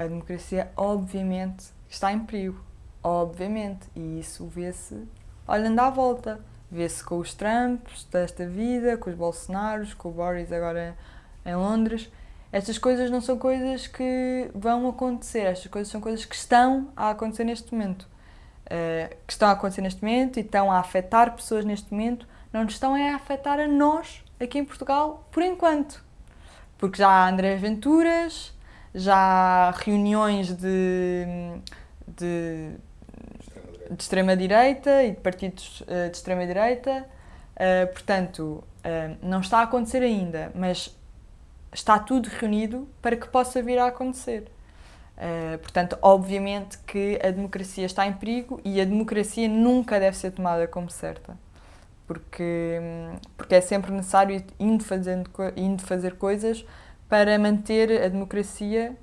a democracia obviamente está em perigo, obviamente, e isso vê-se olhando à volta, vê-se com os Trumps desta vida, com os Bolsonaros, com o Boris agora em Londres, estas coisas não são coisas que vão acontecer, estas coisas são coisas que estão a acontecer neste momento. Uh, que estão a acontecer neste momento e estão a afetar pessoas neste momento, não nos estão a afetar a nós, aqui em Portugal, por enquanto. Porque já há André Venturas, já reuniões de, de, de extrema-direita e de partidos uh, de extrema-direita, uh, portanto, não está a acontecer ainda, mas está tudo reunido para que possa vir a acontecer. Uh, portanto, obviamente que a democracia está em perigo e a democracia nunca deve ser tomada como certa, porque, porque é sempre necessário indo, fazendo, indo fazer coisas para manter a democracia,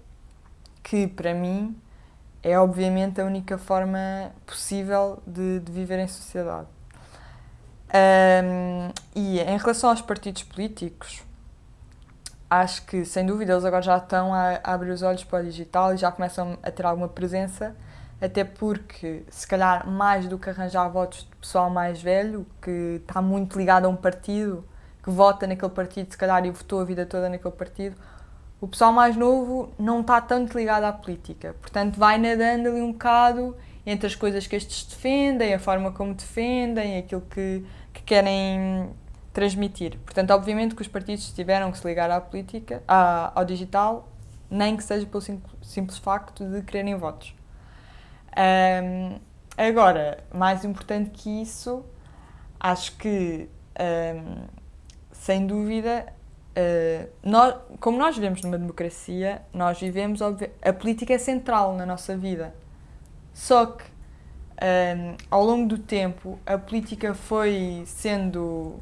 que para mim é obviamente a única forma possível de, de viver em sociedade. Um, e em relação aos partidos políticos, acho que, sem dúvida, eles agora já estão a, a, abrir os olhos para o digital e já começam a ter alguma presença, até porque, se calhar, mais do que arranjar votos de pessoal mais velho, que está muito ligado a um partido, que vota naquele partido, se calhar, e votou a vida toda naquele partido, o pessoal mais novo não está tanto ligado à política. Portanto, vai nadando ali um bocado entre as coisas que estes defendem, a forma como defendem, aquilo que, que querem transmitir. Portanto, obviamente que os partidos tiveram que se ligar à política, à, ao digital, nem que seja pelo simples facto de quererem votos. Um, agora, mais importante que isso, acho que, um, sem dúvida, uh, nós, como nós vivemos numa democracia, nós vivemos, a política é central na nossa vida. Só que, um, ao longo do tempo, a política foi sendo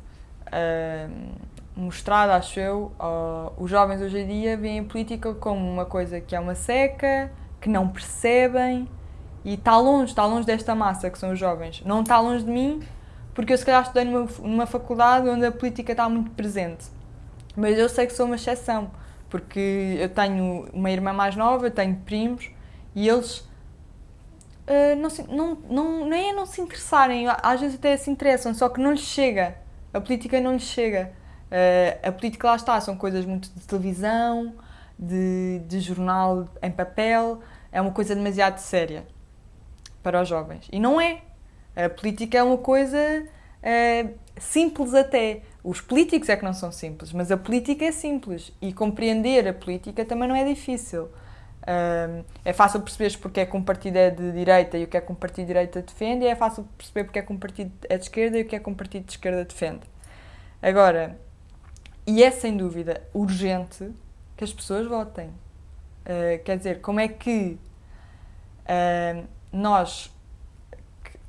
uh, mostrada, acho eu, uh, os jovens hoje em dia veem a política como uma coisa que é uma seca, que não percebem e está longe, está longe desta massa que são os jovens. Não está longe de mim, porque eu se calhar estudei numa, numa faculdade onde a política está muito presente. Mas eu sei que sou uma exceção, porque eu tenho uma irmã mais nova, tenho primos e eles uh, não, se, não, não, nem é não se interessarem, às vezes até se interessam, só que não lhes chega a política não lhes chega. Uh, a política lá está, são coisas muito de televisão, de, de jornal em papel, é uma coisa demasiado séria para os jovens. E não é. A política é uma coisa uh, simples até. Os políticos é que não são simples, mas a política é simples e compreender a política também não é difícil. Uh, é fácil perceber porque é que um partido é de direita e o que é que um partido de direita defende, e é fácil perceber porque é que um partido é de esquerda e o que é que um partido de esquerda defende. Agora, e é sem dúvida urgente que as pessoas votem. Uh, quer dizer, como é que uh, nós,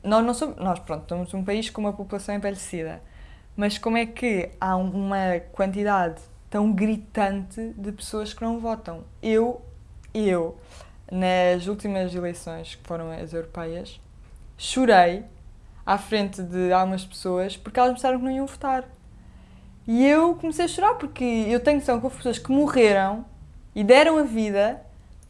nós não somos, nós pronto, somos um país com uma população envelhecida, mas como é que há uma quantidade tão gritante de pessoas que não votam? Eu eu, nas últimas eleições, que foram as europeias, chorei à frente de algumas pessoas porque elas pensaram que não iam votar. E eu comecei a chorar porque eu tenho noção que houve pessoas que morreram e deram a vida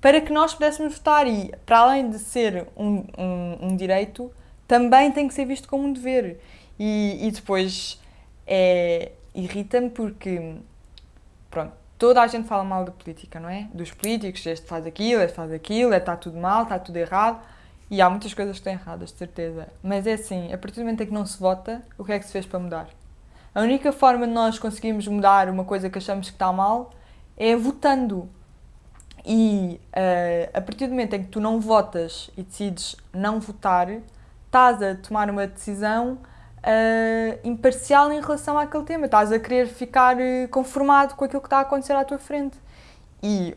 para que nós pudéssemos votar. E, para além de ser um, um, um direito, também tem que ser visto como um dever. E, e depois é, irrita-me porque, pronto, toda a gente fala mal da política, não é? Dos políticos, este faz aquilo, este faz aquilo, está tudo mal, está tudo errado. E há muitas coisas que estão erradas, de certeza. Mas é assim, a partir do momento em que não se vota, o que é que se fez para mudar? A única forma de nós conseguirmos mudar uma coisa que achamos que está mal é votando. E uh, a partir do momento em que tu não votas e decides não votar, estás a tomar uma decisão uh, imparcial em relação àquele tema. Estás a querer ficar uh, conformado com aquilo que está a acontecer à tua frente. E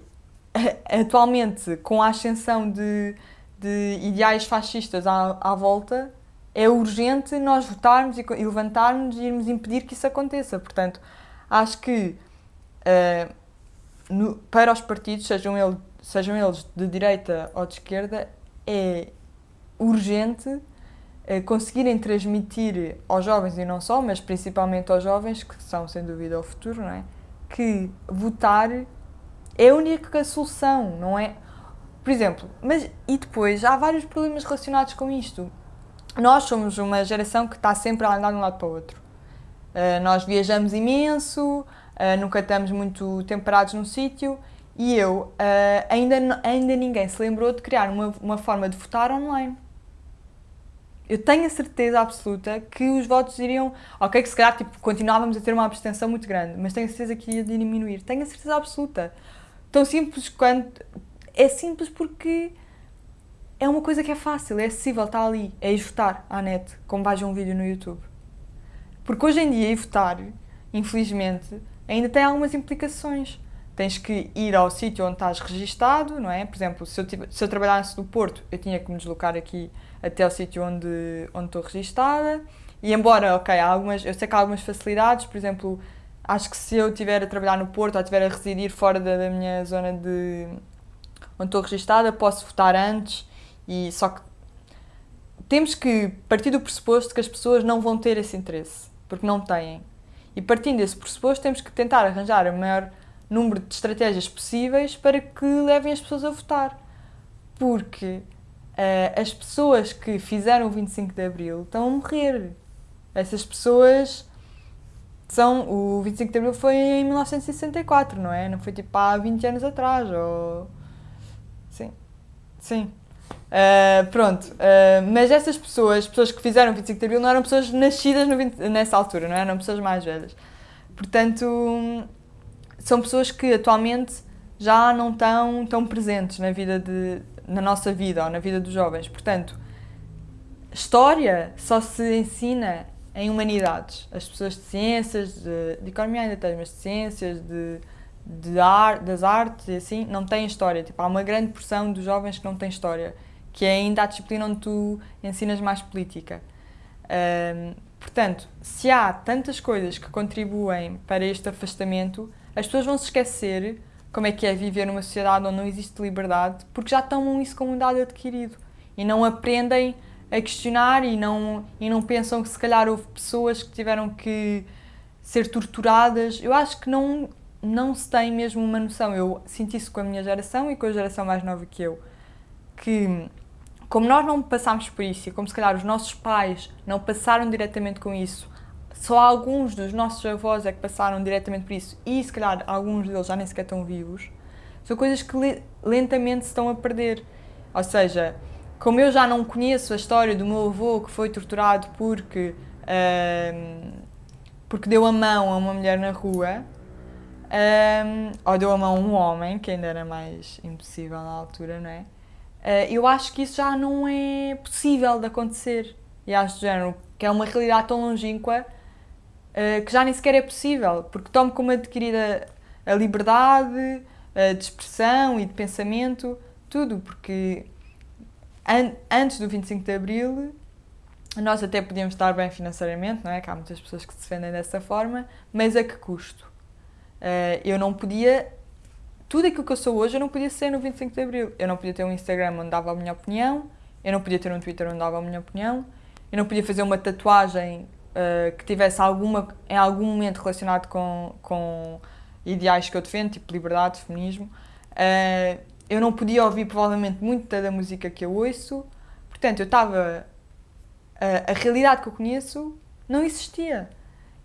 atualmente, com a ascensão de, de ideais fascistas à, à volta, é urgente nós votarmos e, e levantarmos e irmos impedir que isso aconteça. Portanto, acho que uh, no, para os partidos, sejam, ele, sejam eles de direita ou de esquerda, é urgente conseguirem transmitir aos jovens e não só, mas principalmente aos jovens, que são sem dúvida o futuro, não é? Que votar é a única solução, não é? Por exemplo, mas e depois há vários problemas relacionados com isto. Nós somos uma geração que está sempre a andar de um lado para o outro. Uh, nós viajamos imenso, uh, nunca estamos muito temperados num sítio e eu, uh, ainda, ainda ninguém se lembrou de criar uma, uma forma de votar online. Eu tenho a certeza absoluta que os votos iriam. Ok, que se calhar tipo, continuávamos a ter uma abstenção muito grande, mas tenho a certeza que ia diminuir. Tenho a certeza absoluta. Tão simples quanto. É simples porque é uma coisa que é fácil, é acessível, está ali. É ir votar à net, como vais a um vídeo no YouTube. Porque hoje em dia, ir votar, infelizmente, ainda tem algumas implicações. Tens que ir ao sítio onde estás registado, não é? Por exemplo, se eu, se eu trabalhasse no Porto, eu tinha que me deslocar aqui até ao sítio onde, onde estou registada. E embora, ok, há algumas, eu sei que há algumas facilidades, por exemplo, acho que se eu estiver a trabalhar no Porto ou estiver a residir fora da, da minha zona de onde estou registada, posso votar antes e só que temos que partir do pressuposto que as pessoas não vão ter esse interesse, porque não têm. E partindo desse pressuposto, temos que tentar arranjar o maior número de estratégias possíveis para que levem as pessoas a votar. Porque uh, as pessoas que fizeram o 25 de Abril estão a morrer. Essas pessoas são. O 25 de Abril foi em 1964, não é? Não foi tipo há 20 anos atrás. Ou... Sim. Sim. Uh, pronto, uh, mas essas pessoas, pessoas que fizeram 25 de Abril, não eram pessoas nascidas 20, nessa altura, não é? eram pessoas mais velhas. Portanto, são pessoas que atualmente já não estão tão presentes na vida de, na nossa vida ou na vida dos jovens. Portanto, história só se ensina em humanidades. As pessoas de ciências, de, de economia ainda têm, mas de ciências, de, de ar, das artes e assim, não têm história. Tipo, há uma grande porção dos jovens que não têm história que é ainda a disciplina onde tu ensinas mais política. Portanto, se há tantas coisas que contribuem para este afastamento, as pessoas vão se esquecer como é que é viver numa sociedade onde não existe liberdade, porque já tomam isso como um dado adquirido e não aprendem a questionar e não, e não pensam que se calhar houve pessoas que tiveram que ser torturadas. Eu acho que não, não se tem mesmo uma noção. Eu sinto isso com a minha geração e com a geração mais nova que eu, que como nós não passámos por isso e como se calhar os nossos pais não passaram diretamente com isso, só alguns dos nossos avós é que passaram diretamente por isso e se calhar alguns deles já nem sequer estão vivos, são coisas que lentamente se estão a perder. Ou seja, como eu já não conheço a história do meu avô que foi torturado porque, porque deu a mão a uma mulher na rua, um, ou deu a mão a um homem, que ainda era mais impossível na altura, não é? Uh, eu acho que isso já não é possível de acontecer. E acho género que é uma realidade tão longínqua uh, que já nem sequer é possível, porque tomo como adquirida a liberdade a de expressão e de pensamento, tudo, porque an antes do 25 de Abril nós até podíamos estar bem financeiramente, não é? Que há muitas pessoas que se defendem dessa forma, mas a que custo? Uh, eu não podia tudo aquilo que eu sou hoje eu não podia ser no 25 de Abril. Eu não podia ter um Instagram onde dava a minha opinião, eu não podia ter um Twitter onde dava a minha opinião, eu não podia fazer uma tatuagem uh, que tivesse alguma, em algum momento relacionado com, com ideais que eu defendo, tipo liberdade, feminismo. Uh, eu não podia ouvir provavelmente muita da música que eu ouço. Portanto, eu estava. Uh, a realidade que eu conheço não existia.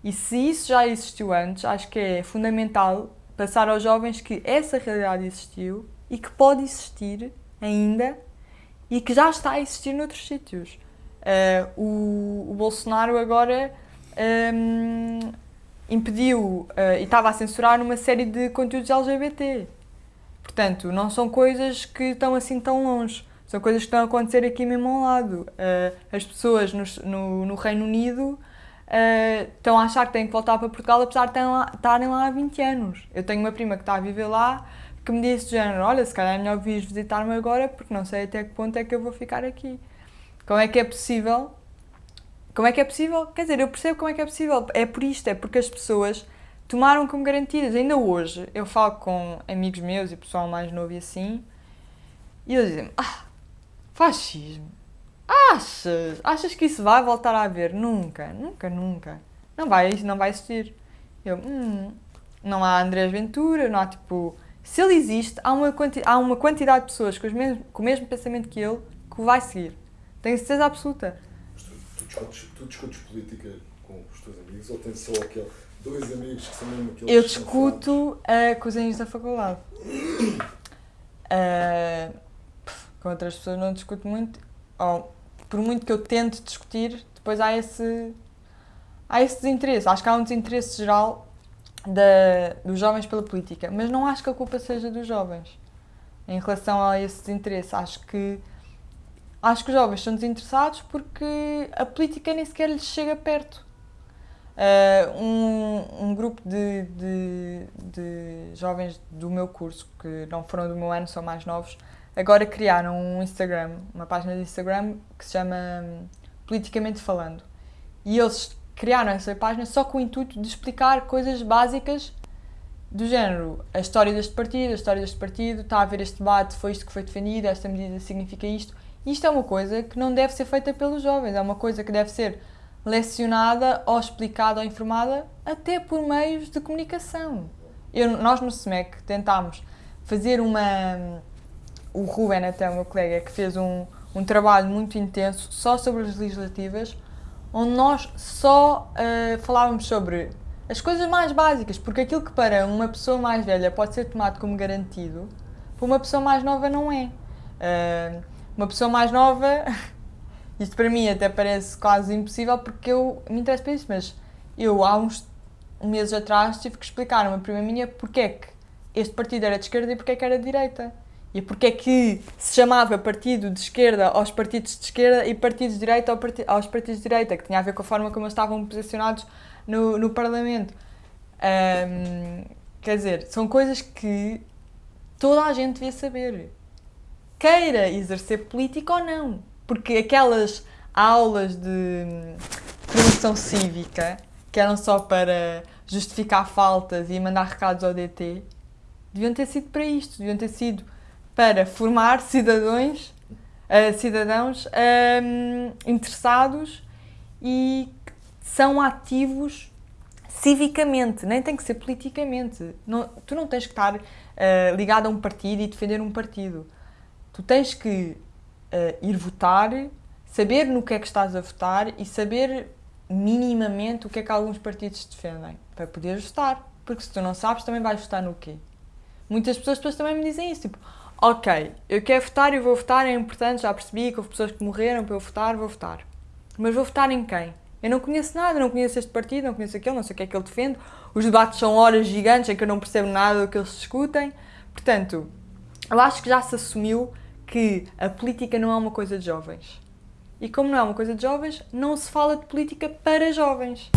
E se isso já existiu antes, acho que é fundamental passar aos jovens que essa realidade existiu e que pode existir ainda e que já está a existir noutros sítios. Uh, o, o, Bolsonaro agora um, impediu uh, e estava a censurar uma série de conteúdos LGBT. Portanto, não são coisas que estão assim tão longe. São coisas que estão a acontecer aqui mesmo ao lado. Uh, as pessoas no, no, no Reino Unido uh, estão a achar que têm que voltar para Portugal apesar de estarem lá há 20 anos. Eu tenho uma prima que está a viver lá que me disse de género, olha, se calhar é melhor vir visitar-me agora porque não sei até que ponto é que eu vou ficar aqui. Como é que é possível? Como é que é possível? Quer dizer, eu percebo como é que é possível. É por isto, é porque as pessoas tomaram como garantidas. Ainda hoje, eu falo com amigos meus e pessoal mais novo e assim, e eles dizem ah, fascismo Achas? Achas que isso vai voltar a haver? Nunca, nunca, nunca. Não vai, não vai existir. Eu, hum, não há Andrés Ventura, não há tipo Se ele existe, há uma, há uma quantidade de pessoas com, mesmo, com o mesmo pensamento que ele que o vai seguir. Tenho certeza absoluta. Mas tu, tu, discutes, tu discutes política com os teus amigos ou tens só aquele, dois amigos que são mesmo aqueles Eu discuto uh, com os amigos da faculdade. Uh, com outras pessoas não discuto muito. Ou, por muito que eu tente discutir, depois há esse, há esse desinteresse. Acho que há um desinteresse geral da, dos jovens pela política, mas não acho que a culpa seja dos jovens em relação a esse desinteresse. Acho que acho que os jovens são desinteressados porque a política nem sequer lhes chega perto. Uh, um, um grupo de, de, de jovens do meu curso, que não foram do meu ano, são mais novos, agora criaram um Instagram, uma página de Instagram que se chama hum, Politicamente Falando. E eles criaram essa página só com o intuito de explicar coisas básicas do género, a história deste partido, a história deste partido, está a haver este debate, foi isto que foi defendido, esta medida significa isto. Isto é uma coisa que não deve ser feita pelos jovens, é uma coisa que deve ser lecionada ou explicada ou informada até por meios de comunicação. Eu, nós no SMEC tentámos fazer uma... O Ruben, até o meu colega, que fez um, um trabalho muito intenso só sobre as legislativas, onde nós só uh, falávamos sobre as coisas mais básicas, porque aquilo que para uma pessoa mais velha pode ser tomado como garantido, para uma pessoa mais nova não é. Uh, uma pessoa mais nova, isto para mim até parece quase impossível porque eu me interesso por isso, mas eu há uns meses atrás tive que explicar a uma prima minha porque é que este partido era de esquerda e porque é que era de direita. E porque é que se chamava partido de esquerda aos partidos de esquerda e partidos de direita aos partidos de direita, que tinha a ver com a forma como eles estavam posicionados no, no Parlamento. Um, quer dizer, são coisas que toda a gente devia saber. Queira exercer política ou não. Porque aquelas aulas de formação cívica, que eram só para justificar faltas e mandar recados ao DT, deviam ter sido para isto, deviam ter sido para formar cidadãos, uh, cidadãos um, interessados e que são ativos civicamente, nem tem que ser politicamente. Não, tu não tens que estar uh, ligado a um partido e defender um partido. Tu tens que uh, ir votar, saber no que é que estás a votar e saber minimamente o que é que alguns partidos defendem, para poderes votar. Porque se tu não sabes, também vais votar no quê? Muitas pessoas depois também me dizem isso, tipo, ok, eu quero votar e vou votar, é importante, já percebi que houve pessoas que morreram para eu votar, vou votar. Mas vou votar em quem? Eu não conheço nada, não conheço este partido, não conheço aquele, não sei o que é que ele defende. Os debates são horas gigantes em que eu não percebo nada do que eles discutem. Portanto, eu acho que já se assumiu que a política não é uma coisa de jovens. E como não é uma coisa de jovens, não se fala de política para jovens.